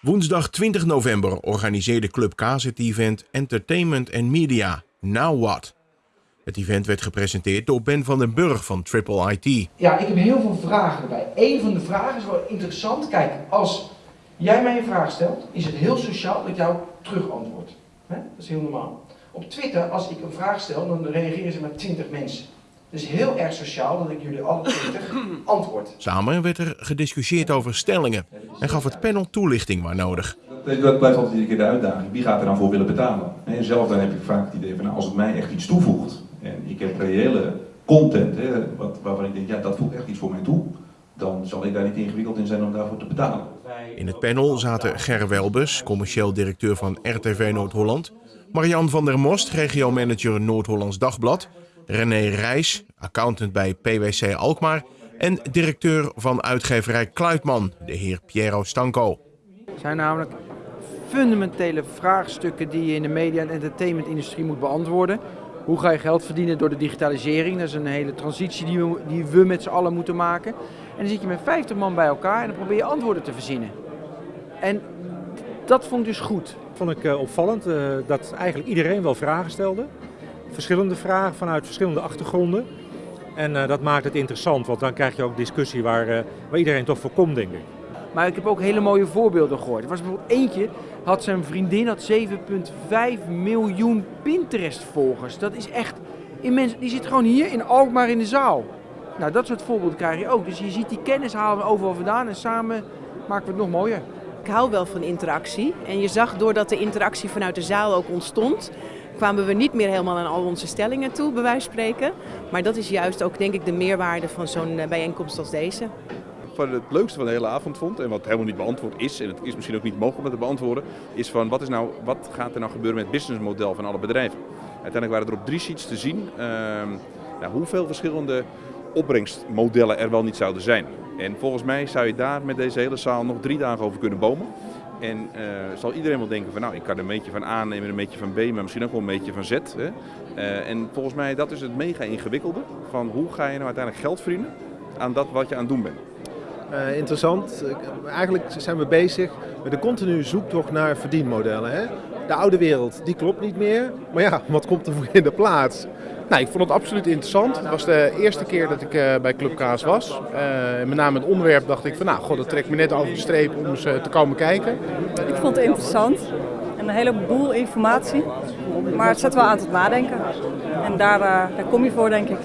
Woensdag 20 november organiseerde Club Kaas het event Entertainment and Media, Now What. Het event werd gepresenteerd door Ben van den Burg van Triple IT. Ja, ik heb heel veel vragen erbij. Eén van de vragen is wel interessant. Kijk, als jij mij een vraag stelt, is het heel sociaal dat jou terug antwoord. Dat is heel normaal. Op Twitter, als ik een vraag stel, dan reageren ze met 20 mensen. Dus heel erg sociaal dat ik jullie alle 20 antwoord. Samen werd er gediscussieerd over stellingen en gaf het panel toelichting waar nodig. Dat blijft altijd iedere keer de uitdaging. Wie gaat er dan voor willen betalen? En zelf dan heb ik vaak het idee van nou, als het mij echt iets toevoegt en ik heb reële content hè, wat, waarvan ik denk ja dat voegt echt iets voor mij toe, dan zal ik daar niet ingewikkeld in zijn om daarvoor te betalen. In het panel zaten Ger Welbus, commercieel directeur van RTV Noord-Holland, Marian van der Most, regiomanager Noord-Hollands Dagblad, René Rijs, accountant bij PwC Alkmaar en directeur van uitgeverij Kluitman, de heer Piero Stanco. Het zijn namelijk fundamentele vraagstukken die je in de media- en entertainmentindustrie moet beantwoorden. Hoe ga je geld verdienen door de digitalisering? Dat is een hele transitie die we, die we met z'n allen moeten maken. En dan zit je met 50 man bij elkaar en dan probeer je antwoorden te verzinnen. En dat vond ik dus goed. Vond ik uh, opvallend uh, dat eigenlijk iedereen wel vragen stelde. Verschillende vragen vanuit verschillende achtergronden. En uh, dat maakt het interessant, want dan krijg je ook discussie waar, waar iedereen toch voor komt, denk ik. Maar ik heb ook hele mooie voorbeelden gehoord. Er was bijvoorbeeld eentje, had zijn vriendin had 7,5 miljoen Pinterest-volgers. Dat is echt immens. Die zit gewoon hier in Alkmaar in de zaal. Nou, dat soort voorbeelden krijg je ook. Dus je ziet die kennis halen we overal vandaan en samen maken we het nog mooier. Ik hou wel van interactie. En je zag doordat de interactie vanuit de zaal ook ontstond, kwamen we niet meer helemaal aan al onze stellingen toe, bij wijze van spreken. Maar dat is juist ook, denk ik, de meerwaarde van zo'n bijeenkomst als deze. Wat het leukste van de hele avond vond, en wat helemaal niet beantwoord is, en het is misschien ook niet mogelijk om het te beantwoorden, is van wat, is nou, wat gaat er nou gebeuren met het businessmodel van alle bedrijven. Uiteindelijk waren er op drie sheets te zien uh, nou, hoeveel verschillende opbrengstmodellen er wel niet zouden zijn. En volgens mij zou je daar met deze hele zaal nog drie dagen over kunnen bomen. En uh, zal iedereen wel denken van nou, ik kan een beetje van A nemen, een beetje van B, maar misschien ook wel een beetje van Z. Hè? Uh, en volgens mij dat is het mega ingewikkelde van hoe ga je nou uiteindelijk geld verdienen aan dat wat je aan het doen bent. Uh, interessant. Eigenlijk zijn we bezig met een continue zoektocht naar verdienmodellen. Hè? De oude wereld, die klopt niet meer. Maar ja, wat komt er voor in de plaats? Nou, ik vond het absoluut interessant. Het was de eerste keer dat ik uh, bij Club Kaas was. Uh, met name het onderwerp dacht ik van nou, god, dat trekt me net over de streep om eens te komen kijken. Ik vond het interessant en een heleboel informatie. Maar het zet wel aan tot nadenken. En daar, daar kom je voor, denk ik.